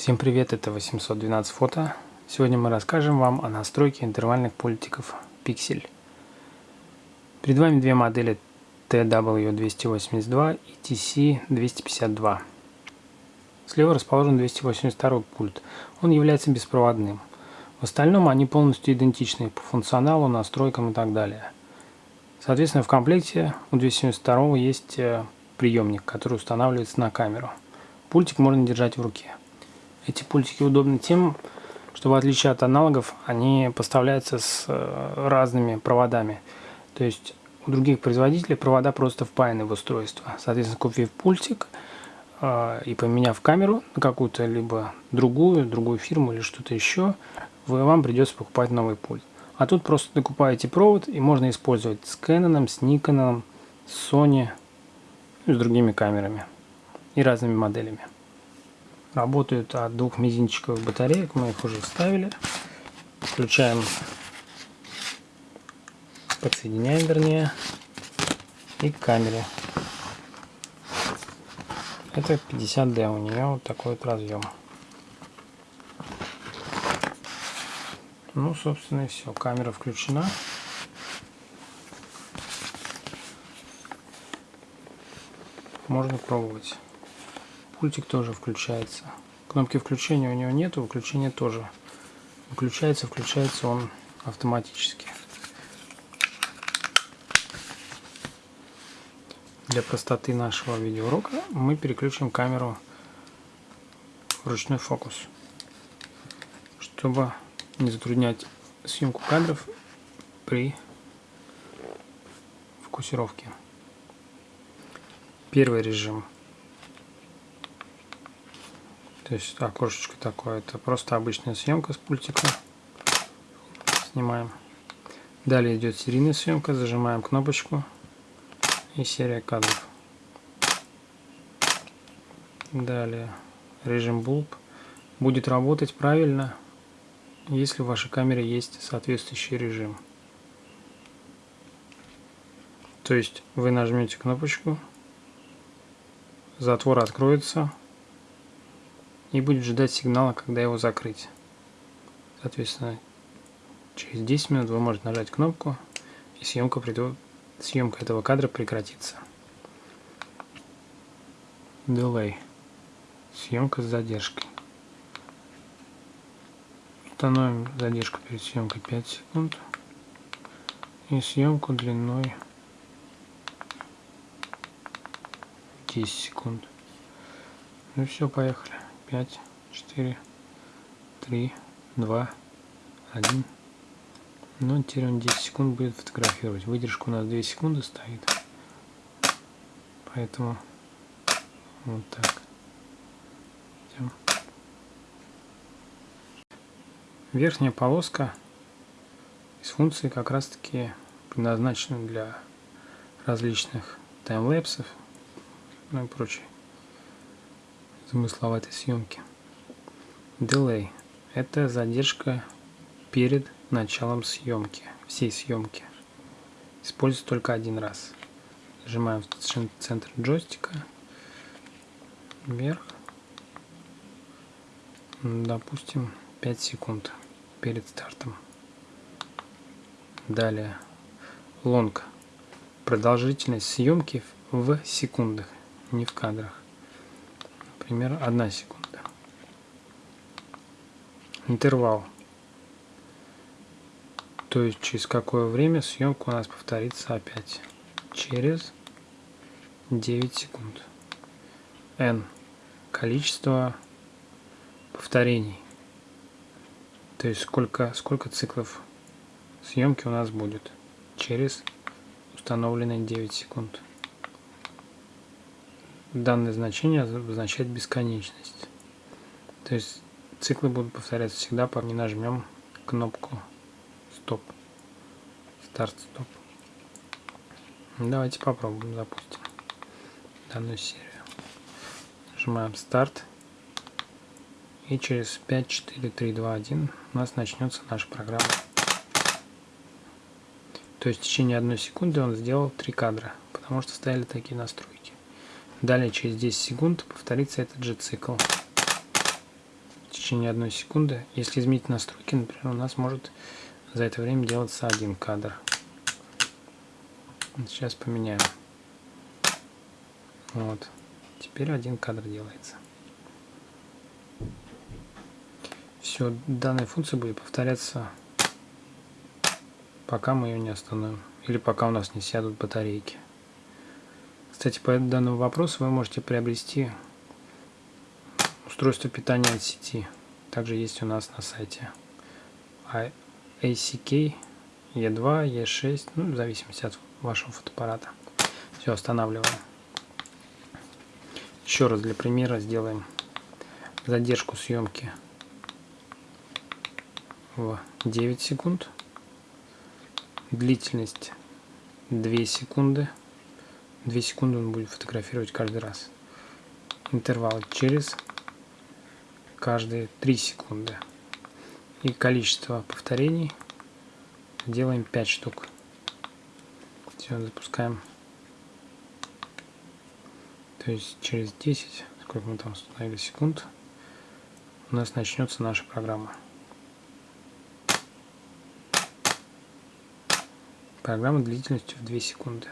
Всем привет, это 812 фото. Сегодня мы расскажем вам о настройке интервальных пультиков Pixel. Перед вами две модели TW282 и TC252. Слева расположен 282 пульт. Он является беспроводным. В остальном они полностью идентичны по функционалу, настройкам и так далее. Соответственно, в комплекте у 272 есть э, приемник, который устанавливается на камеру. Пультик можно держать в руке. Эти пультики удобны тем, что в отличие от аналогов, они поставляются с э, разными проводами. То есть у других производителей провода просто впаяны в устройство. Соответственно, купив пультик э, и поменяв камеру на какую-то либо другую, другую фирму или что-то еще, вы, вам придется покупать новый пульт. А тут просто докупаете провод и можно использовать с Canon, с Nikon, с Sony, и с другими камерами и разными моделями. Работают от двух мизинчиковых батареек, мы их уже вставили. Включаем, подсоединяем вернее, и к камере. Это 50D, у нее вот такой вот разъем. Ну, собственно, и все. Камера включена. Можно пробовать. Пультик тоже включается. Кнопки включения у него нету, выключения тоже. Выключается, включается он автоматически. Для простоты нашего видеоурока мы переключим камеру в ручной фокус, чтобы не затруднять съемку кадров при фокусировке. Первый режим – то есть окошечко такое, это просто обычная съемка с пультика. Снимаем. Далее идет серийная съемка, зажимаем кнопочку и серия кадров. Далее режим булб будет работать правильно, если в вашей камере есть соответствующий режим. То есть вы нажмете кнопочку, затвор откроется, и будет ждать сигнала, когда его закрыть. Соответственно, через 10 минут вы можете нажать кнопку, и съемка, придет, съемка этого кадра прекратится. Delay. Съемка с задержкой. Установим задержку перед съемкой 5 секунд. И съемку длиной 10 секунд. Ну все, поехали. 5, 4, 3, 2, 1. Ну, теперь он 10 секунд будет фотографировать. Выдержка у нас 2 секунды стоит. Поэтому вот так. Идем. Верхняя полоска из функции как раз таки предназначена для различных таймлэпсов ну и прочее замысловатой съемки. Delay – это задержка перед началом съемки, всей съемки. Используется только один раз. Нажимаем в центр джойстика, вверх, допустим, 5 секунд перед стартом. Далее, лонг – продолжительность съемки в секундах, не в кадрах например, 1 секунда. Интервал. То есть через какое время съемка у нас повторится опять. Через 9 секунд. N. Количество повторений. То есть сколько, сколько циклов съемки у нас будет через установленные 9 секунд данное значение обозначает бесконечность. То есть циклы будут повторяться всегда, пока не нажмем кнопку стоп. Старт-стоп. Давайте попробуем, запустим данную серию. Нажимаем старт. И через 5, 4, 3, 2, 1 у нас начнется наша программа. То есть в течение одной секунды он сделал три кадра, потому что стояли такие настройки. Далее через 10 секунд повторится этот же цикл. течение одной секунды. Если изменить настройки, например, у нас может за это время делаться один кадр. Сейчас поменяем. Вот. Теперь один кадр делается. Все, данная функция будет повторяться, пока мы ее не остановим. Или пока у нас не сядут батарейки. Кстати, по данному вопросу вы можете приобрести устройство питания от сети. Также есть у нас на сайте. ACK E2, E6, ну, в зависимости от вашего фотоаппарата. Все, останавливаем. Еще раз для примера сделаем задержку съемки в 9 секунд. Длительность 2 секунды. 2 секунды он будет фотографировать каждый раз. Интервал через каждые 3 секунды. И количество повторений делаем 5 штук. Все, запускаем. То есть через 10, сколько мы там установили секунд, у нас начнется наша программа. Программа длительностью в 2 секунды.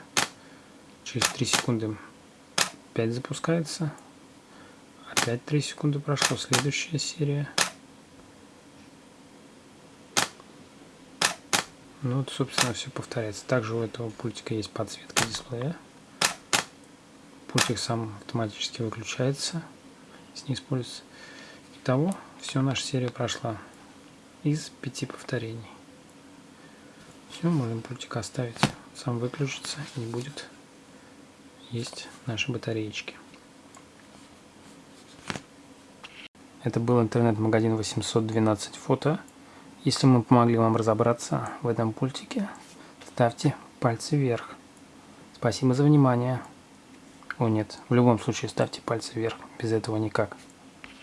Через 3 секунды 5 запускается. Опять 3 секунды прошло. Следующая серия. Ну вот, собственно, все повторяется. Также у этого пультика есть подсветка дисплея. Пультик сам автоматически выключается, если не используется. Итого, все, наша серия прошла из пяти повторений. Все, можем пультик оставить. Сам выключится не будет есть наши батареечки. Это был интернет-магазин 812 фото. Если мы помогли вам разобраться в этом пультике, ставьте пальцы вверх. Спасибо за внимание. О нет, в любом случае ставьте пальцы вверх, без этого никак.